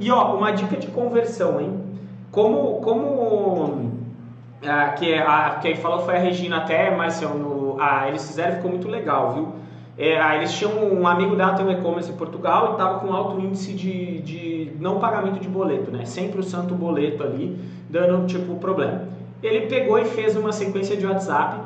E ó, uma dica de conversão, hein? Como, como a, que a quem falou foi a Regina até, Marcelo, a, eles fizeram ficou muito legal, viu? É, eles tinham um amigo da tem um e-commerce em Portugal e estava com alto índice de, de não pagamento de boleto, né? Sempre o santo boleto ali, dando tipo problema. Ele pegou e fez uma sequência de WhatsApp,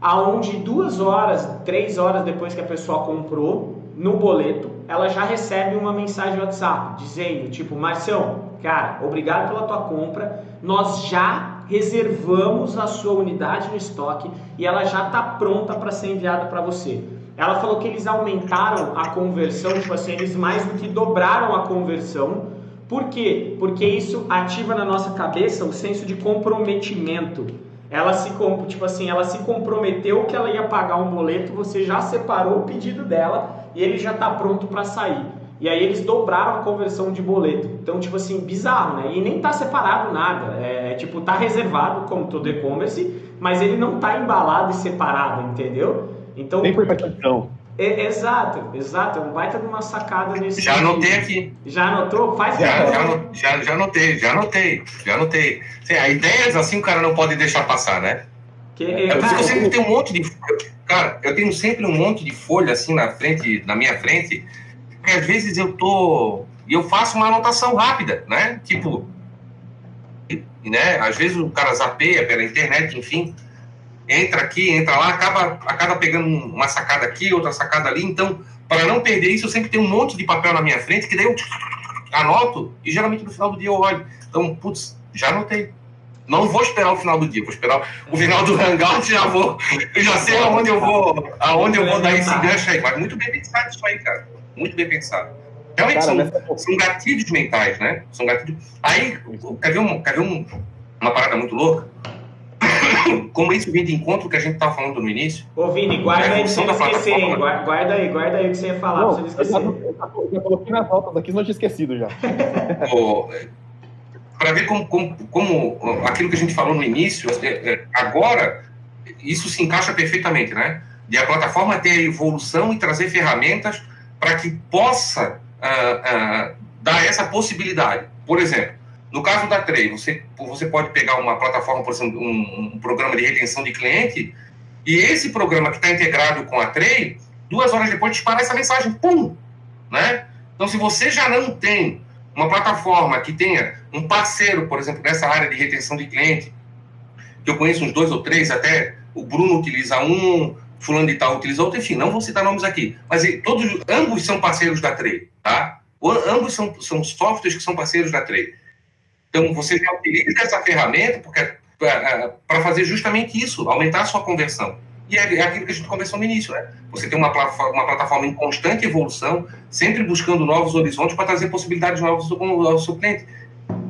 aonde duas horas, três horas depois que a pessoa comprou, no boleto, ela já recebe uma mensagem WhatsApp dizendo, tipo, Marcião, cara, obrigado pela tua compra, nós já reservamos a sua unidade no estoque e ela já está pronta para ser enviada para você. Ela falou que eles aumentaram a conversão, tipo assim, eles mais do que dobraram a conversão. Por quê? Porque isso ativa na nossa cabeça o senso de comprometimento. Ela se, tipo assim, ela se comprometeu que ela ia pagar um boleto, você já separou o pedido dela e ele já está pronto para sair. E aí eles dobraram a conversão de boleto. Então, tipo assim, bizarro, né? E nem tá separado nada. É tipo, tá reservado como todo e-commerce, mas ele não tá embalado e separado, entendeu? Então. Nem por cartão. É, exato, exato. É um baita de uma sacada nesse. Já anotei aqui. Já anotou? Faz já, já, já, já anotei, já anotei, já anotei. a ideias assim o cara não pode deixar passar, né? Que, é, cara, eu sempre tenho um monte de. Cara, eu tenho sempre um monte de folha assim na frente, na minha frente, que às vezes eu tô. E eu faço uma anotação rápida, né? Tipo. Né? Às vezes o cara zapeia pela internet, enfim entra aqui, entra lá, acaba, acaba pegando uma sacada aqui, outra sacada ali. Então, para não perder isso, eu sempre tenho um monte de papel na minha frente, que daí eu anoto e geralmente no final do dia eu olho. Então, putz, já anotei. Não vou esperar o final do dia, vou esperar o final do hangout, já vou, eu já sei aonde eu vou, aonde eu vou dar esse gancho aí. Mas muito bem pensado isso aí, cara. Muito bem pensado. Realmente cara, são, são gatilhos mentais, né? São gatilhos. Aí, quer ver, um, quer ver um, uma parada muito louca? como isso vem de encontro que a gente estava falando no início. Ô, Vini, guarda aí pra você não esquecer, hein? Guarda aí, guarda aí o que você ia falar, não, pra você não esquecer. Eu já, já coloquei nas notas aqui, não tinha esquecido já. para ver como, como, como, aquilo que a gente falou no início, é, é, agora isso se encaixa perfeitamente, né? De a plataforma ter a evolução e trazer ferramentas para que possa uh, uh, dar essa possibilidade. Por exemplo, no caso da Trey, você, você pode pegar uma plataforma, por exemplo, um, um programa de retenção de cliente, e esse programa que está integrado com a Trey, duas horas depois dispara essa mensagem, pum! Né? Então, se você já não tem uma plataforma que tenha um parceiro, por exemplo, nessa área de retenção de cliente, que eu conheço uns dois ou três, até o Bruno utiliza um, fulano de tal utiliza outro, enfim, não vou citar nomes aqui, mas todos, ambos são parceiros da Trey, tá? Ambos são, são softwares que são parceiros da Trey. Então, você já utiliza essa ferramenta para fazer justamente isso, aumentar a sua conversão. E é, é, aquilo que a gente conversou no início, né? Você tem uma uma plataforma em constante evolução, sempre buscando novos horizontes para trazer possibilidades novas ao seu cliente.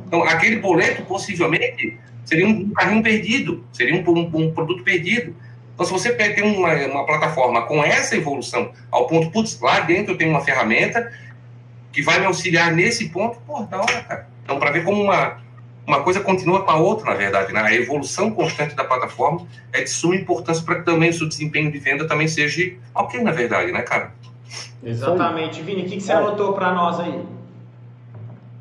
Então, aquele boleto, possivelmente, seria um carrinho perdido, seria um, um, um produto perdido. Então, se você tem uma, uma, plataforma com essa evolução, ao ponto, putz, lá dentro eu tenho uma ferramenta que vai me auxiliar nesse ponto, pô, da hora, cara. Então, para ver como uma, uma coisa continua com a outra, na verdade, né? A evolução constante da plataforma é de suma importância para que também o seu desempenho de venda também seja ok, na verdade, né, cara? Exatamente. Vini, o que, que você anotou para nós aí?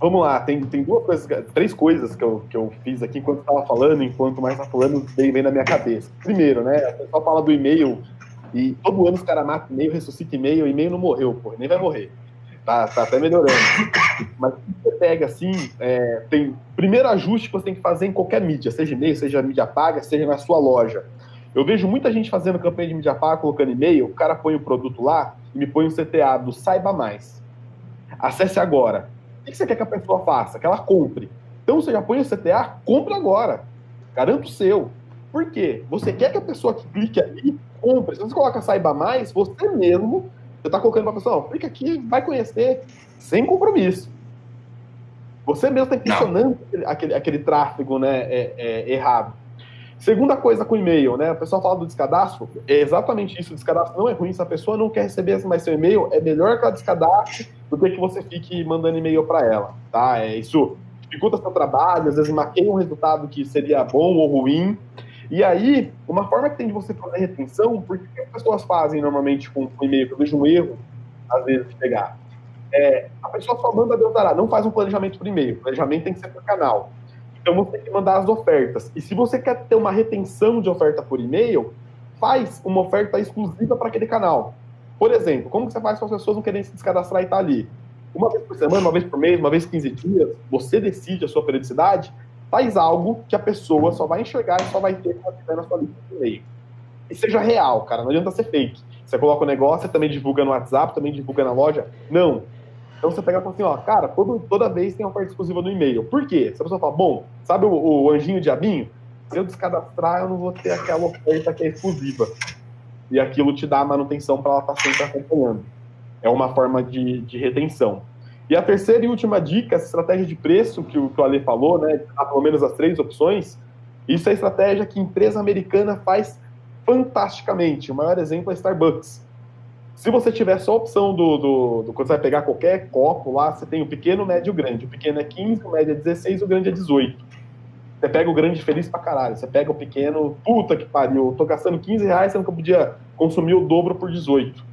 Vamos lá, tem, tem duas coisas, três coisas que eu, que eu fiz aqui enquanto estava falando, enquanto mais estava falando, veio bem na minha cabeça. Primeiro, né, o pessoal fala do e-mail, e todo ano os caras matam e-mail, ressuscita e-mail, e-mail não morreu, pô, nem vai morrer. Tá, tá até melhorando. Mas pega assim, é, tem primeiro ajuste que você tem que fazer em qualquer mídia, seja e-mail, seja mídia paga, seja na sua loja. Eu vejo muita gente fazendo campanha de mídia paga, colocando e-mail, o cara põe o produto lá e me põe o CTA do Saiba Mais. Acesse agora. O que você quer que a pessoa faça? Que ela compre. Então você já põe o CTA, compre agora. Garanto o seu. Por quê? Você quer que a pessoa que clique ali compre. Se você coloca Saiba Mais, você mesmo você está colocando para a pessoa, fica aqui, vai conhecer, sem compromisso. Você mesmo está impulsionando aquele, aquele tráfego né, é, é, errado. Segunda coisa com e-mail, né? O pessoal fala do descadastro, é exatamente isso. O descadastro não é ruim. Se a pessoa não quer receber mais seu e-mail, é melhor que ela descadastre do que que você fique mandando e-mail para ela, tá? É, isso dificulta seu trabalho, às vezes maqueia um resultado que seria bom ou ruim. E aí, uma forma que tem de você fazer retenção, porque as pessoas fazem normalmente com o e-mail, que eu vejo um erro, às vezes, de pegar. É, a pessoa só manda Deus não faz um planejamento por e-mail. O planejamento tem que ser por canal. Então você tem que mandar as ofertas. E se você quer ter uma retenção de oferta por e-mail, faz uma oferta exclusiva para aquele canal. Por exemplo, como que você faz com as pessoas não querem se descadastrar e estar tá ali? Uma vez por semana, uma vez por mês, uma vez por 15 dias, você decide a sua periodicidade, faz algo que a pessoa só vai enxergar e só vai ter quando estiver na sua lista de e-mail. E seja real, cara, não adianta ser fake. Você coloca o negócio, você também divulga no WhatsApp, também divulga na loja. Não. Então você pega e fala assim, ó, cara, todo, toda vez tem uma parte exclusiva no e-mail. Por quê? Se a pessoa fala, bom, sabe o, o anjinho diabinho? Se eu descadastrar, eu não vou ter aquela oferta que é exclusiva. E aquilo te dá a manutenção para ela estar tá sempre acompanhando. É uma forma de, de retenção. E a terceira e última dica, essa estratégia de preço que o, que o Ale falou, né? Há pelo menos as três opções. Isso é estratégia que empresa americana faz fantasticamente. O maior exemplo é Starbucks. Se você tiver só a opção do, do, do, Quando você vai pegar qualquer copo lá, você tem o pequeno, o médio e o grande. O pequeno é 15, o médio é 16, o grande é 18. Você pega o grande feliz pra caralho. Você pega o pequeno, puta que pariu, tô gastando 15 reais, sendo que eu podia consumir o dobro por 18.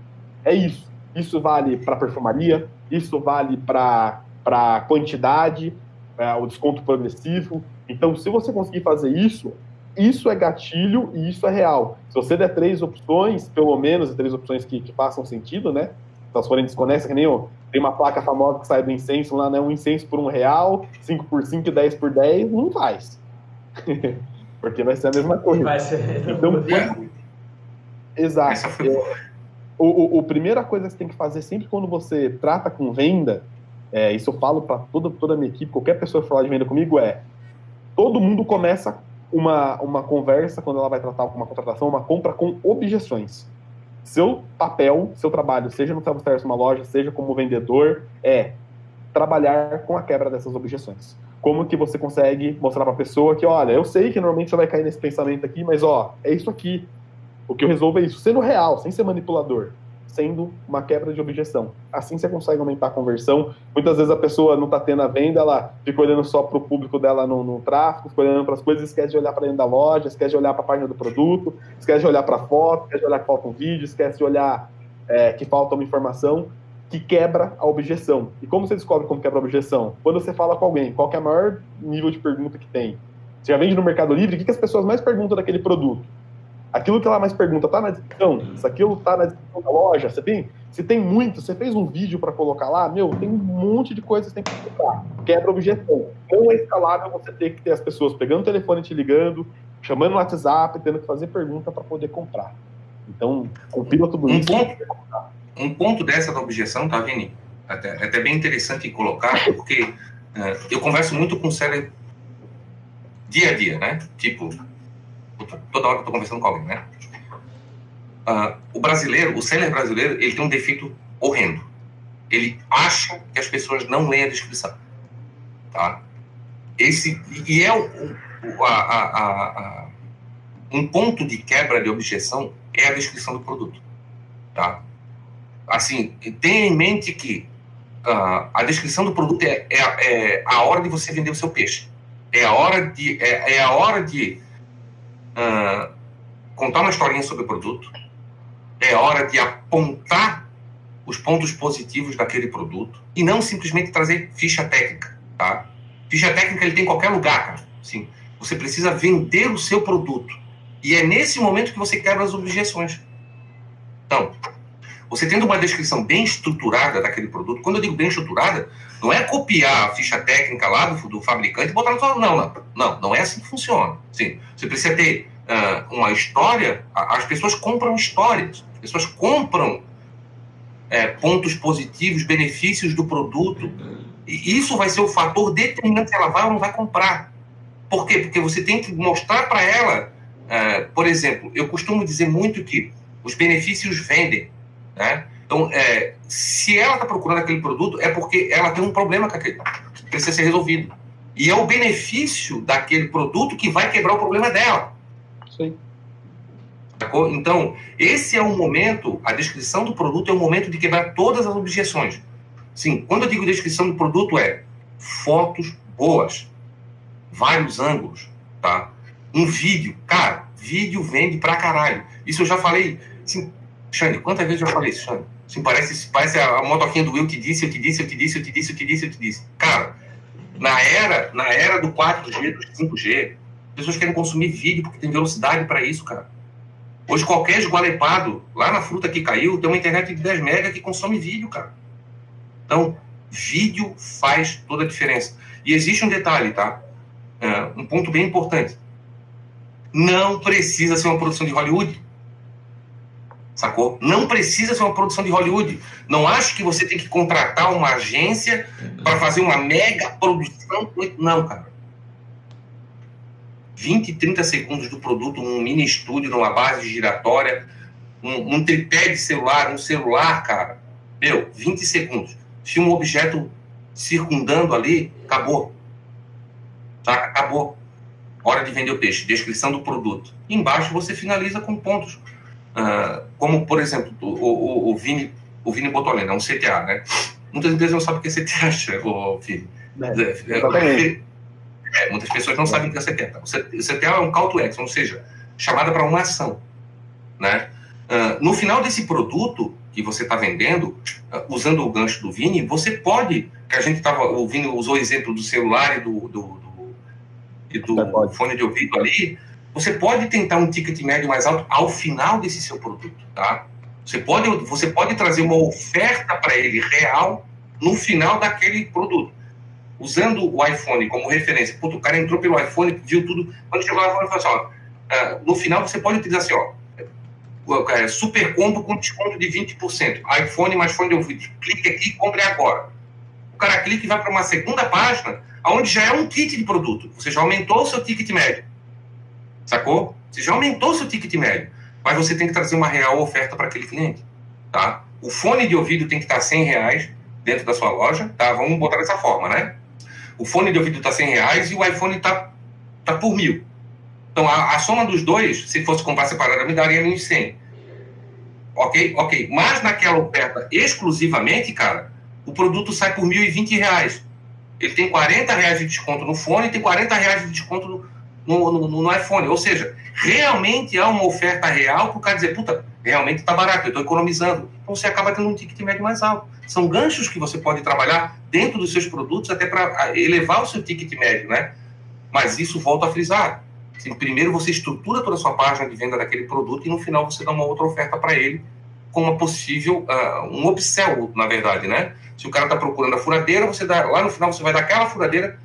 É isso. Isso vale para perfumaria, isso vale para quantidade, é, o desconto progressivo. Então, se você conseguir fazer isso, isso é gatilho e isso é real. Se você der três opções, pelo menos três opções que, que façam sentido, né? Se elas forem desconexas, que nem eu, tem uma placa famosa que sai do incenso lá, né? Um incenso por um real, 5 por 5 e 10 por 10, não faz. Porque vai ser a mesma coisa. Vai ser. Então, quando... Exato. O, o, o, primeira coisa que você tem que fazer sempre quando você trata com venda, é, isso eu falo para toda, toda a minha equipe, qualquer pessoa que falar de venda comigo, é todo mundo começa uma, uma conversa, quando ela vai tratar uma contratação, uma compra com objeções. Seu papel, seu trabalho, seja no self-service uma loja, seja como vendedor, é trabalhar com a quebra dessas objeções. Como que você consegue mostrar para a pessoa que, olha, eu sei que normalmente você vai cair nesse pensamento aqui, mas ó, é isso aqui. O que eu resolvo é isso, sendo real, sem ser manipulador sendo uma quebra de objeção. Assim você consegue aumentar a conversão. Muitas vezes a pessoa não está tendo a venda, ela fica olhando só para o público dela no, no tráfego, fica olhando para as coisas, esquece de olhar para dentro da loja, esquece de olhar para a página do produto, esquece de olhar para a foto, esquece de olhar que falta um vídeo, esquece de olhar é, que falta uma informação que quebra a objeção. E como você descobre como quebra a objeção? Quando você fala com alguém, qual é o maior nível de pergunta que tem? Você já vende no Mercado Livre, o que, que as pessoas mais perguntam daquele produto? Aquilo que ela mais pergunta, tá na descrição? Se aquilo tá na descrição da loja, você tem? Se tem muito, você fez um vídeo para colocar lá, meu, tem um monte de coisas que você tem que colocar. Quebra objeção. Não é escalável você ter que ter as pessoas pegando o telefone te ligando, chamando no WhatsApp, tendo que fazer pergunta para poder comprar. Então, compila tudo um isso. Ponto, um ponto dessa da objeção, tá, Vini? Até, é até bem interessante colocar, porque uh, eu converso muito com o Célio dia a dia, né? Tipo, toda hora que eu estou conversando com alguém, né? Uh, o brasileiro, o seller brasileiro, ele tem um defeito horrendo. Ele acha que as pessoas não leem a descrição, tá? Esse e é o, o a, a, a, um ponto de quebra de objeção é a descrição do produto, tá? Assim, tenha em mente que uh, a descrição do produto é, é, é, a hora de você vender o seu peixe. É a hora de é, é a hora de uh, contar uma historinha sobre o produto, é hora de apontar os pontos positivos daquele produto e não simplesmente trazer ficha técnica, tá? Ficha técnica ele tem em qualquer lugar, cara. Sim. Você precisa vender o seu produto. E é nesse momento que você quebra as objeções. Então, você tendo uma descrição bem estruturada daquele produto, quando eu digo bem estruturada, não é copiar a ficha técnica lá do, do fabricante e botar no seu. Não, não. Não, não é assim que funciona. Sim, você precisa ter uh, uma história. As pessoas compram histórias. As pessoas compram é, pontos positivos, benefícios do produto. E isso vai ser o fator determinante se ela vai ou não vai comprar. Por quê? Porque você tem que mostrar para ela, uh, por exemplo, eu costumo dizer muito que os benefícios vendem. Né? Então, é, se ela está procurando aquele produto, é porque ela tem um problema com aquele, que precisa ser resolvido. E é o benefício daquele produto que vai quebrar o problema dela. Sim. Então, esse é o momento, a descrição do produto é o momento de quebrar todas as objeções. Sim, quando eu digo descrição do produto, é fotos boas, vários ângulos, tá? Um vídeo, cara, vídeo vende pra caralho. Isso eu já falei, assim, Xande, quantas vezes eu falei isso, Xande? Assim, parece, parece a, a motoquinha do Will que disse, eu te disse, eu te disse, eu te disse, eu te disse, eu te disse. Cara, na era, na era do 4G, do 5G, as pessoas querem consumir vídeo porque tem velocidade para isso, cara. Hoje, qualquer esgualepado, lá na fruta que caiu, tem uma internet de 10 mega que consome vídeo, cara. Então, vídeo faz toda a diferença. E existe um detalhe, tá? É, um ponto bem importante. Não precisa ser uma produção de Hollywood. Sacou? Não precisa ser uma produção de Hollywood. Não acho que você tem que contratar uma agência para fazer uma mega produção. Não, cara. 20, 30 segundos do produto, um mini estúdio numa base giratória, um, um tripé de celular, um celular, cara. Meu, 20 segundos. Se um objeto circundando ali, acabou. Tá? Acabou. Hora de vender o peixe. Descrição do produto. Embaixo você finaliza com pontos. Uh, como, por exemplo, o, o, o, Vini, o Vini botou ali, né? um CTA, né? Muitas empresas não sabem o que é CTA, o Vini. É, é, é, muitas pessoas não sabem o que é CTA. O CTA é um call to action, ou seja, chamada para uma ação. Né? Uh, no final desse produto que você está vendendo, uh, usando o gancho do Vini, você pode, que a gente estava, o Vini usou o exemplo do celular e do, do, do, e do fone de ouvido ali, você pode tentar um ticket médio mais alto ao final desse seu produto, tá? Você pode, você pode trazer uma oferta para ele real no final daquele produto. Usando o iPhone como referência. Puta, o cara entrou pelo iPhone, viu tudo. Quando chegou lá, falou assim, ó, uh, no final você pode utilizar assim, ó, é, super combo com desconto de 20%. iPhone mais fone de ouvido. Clique aqui e compre agora. O cara clica e vai para uma segunda página, onde já é um kit de produto. Você já aumentou o seu ticket médio. Sacou? Você já aumentou seu ticket médio. Mas você tem que trazer uma real oferta para aquele cliente. Tá? O fone de ouvido tem que estar 100 reais dentro da sua loja. Tá? Vamos botar dessa forma, né? O fone de ouvido está 100 reais e o iPhone está tá por mil. Então, a, a, soma dos dois, se fosse comprar separado, me daria 1.100. Ok? Ok. Mas naquela oferta exclusivamente, cara, o produto sai por 1.020 reais. Ele tem 40 reais de desconto no fone e tem 40 reais de desconto no, no, no, no iPhone. Ou seja, realmente há uma oferta real para o cara dizer, puta, realmente está barato, eu estou economizando. Então você acaba tendo um ticket médio mais alto. São ganchos que você pode trabalhar dentro dos seus produtos até para elevar o seu ticket médio, né? Mas isso volta a frisar. Assim, primeiro você estrutura toda a sua página de venda daquele produto e no final você dá uma outra oferta para ele com uma possível, uh, um upsell, na verdade, né? Se o cara está procurando a furadeira, você dá, lá no final você vai dar aquela furadeira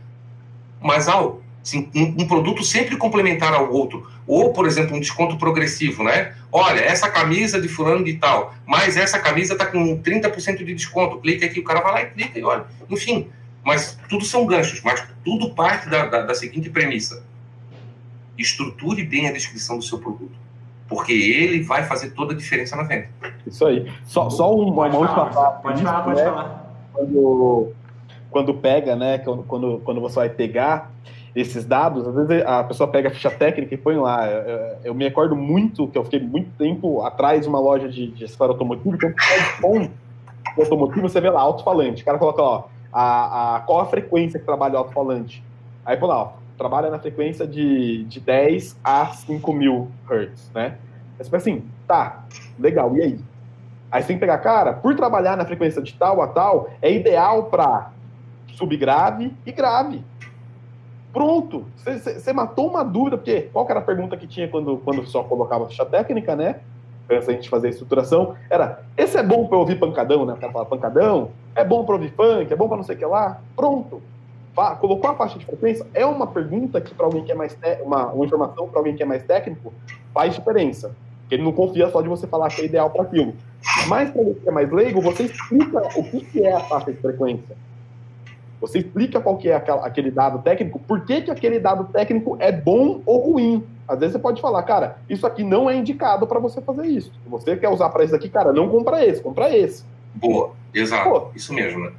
mais alto. Assim, um, um, produto sempre complementar ao outro. Ou, por exemplo, um desconto progressivo, né? Olha, essa camisa de fulano de tal, mas essa camisa está com 30% de desconto. Clica aqui, o cara vai lá e clica e olha. Enfim, mas tudo são ganchos, mas tudo parte da, da, da seguinte premissa. Estruture bem a descrição do seu produto. Porque ele vai fazer toda a diferença na venda. Isso aí. Só, só uma, uma última parte. Pode falar, pode né? falar. Quando, quando pega, né? Quando, quando você vai pegar esses dados, às vezes a pessoa pega a ficha técnica e põe lá. Eu, eu me recordo muito que eu fiquei muito tempo atrás de uma loja de, de acessório automotivo, então bom automotivo, você vê lá, alto-falante. O cara coloca, ó, a, a, qual a frequência que trabalha o alto-falante? Aí põe lá, ó, trabalha na frequência de, de 10 a 5 mil Hz, né? Fala assim, tá, legal, e aí? Aí você tem que pegar, cara, por trabalhar na frequência de tal a tal, é ideal para subgrave e grave. Pronto, você matou uma dúvida, porque qual era a pergunta que tinha quando, quando só colocava ficha técnica, né? Antes a gente fazer a estruturação, era: esse é bom para ouvir pancadão, né? O cara fala pancadão, é bom para ouvir funk, é bom para não sei o que lá. Pronto, colocou a faixa de frequência, é uma pergunta que para alguém que é mais uma, uma informação para alguém que é mais técnico faz diferença. Porque ele não confia só de você falar que é ideal para aquilo. Mas para você que é mais leigo, você explica o que é a faixa de frequência. Você explica qual que é aquele dado técnico, por que, que aquele dado técnico é bom ou ruim. Às vezes você pode falar, cara, isso aqui não é indicado para você fazer isso. Se você quer usar para isso aqui, cara, não compra esse, compra esse. Boa, exato. Pô, isso mesmo, né?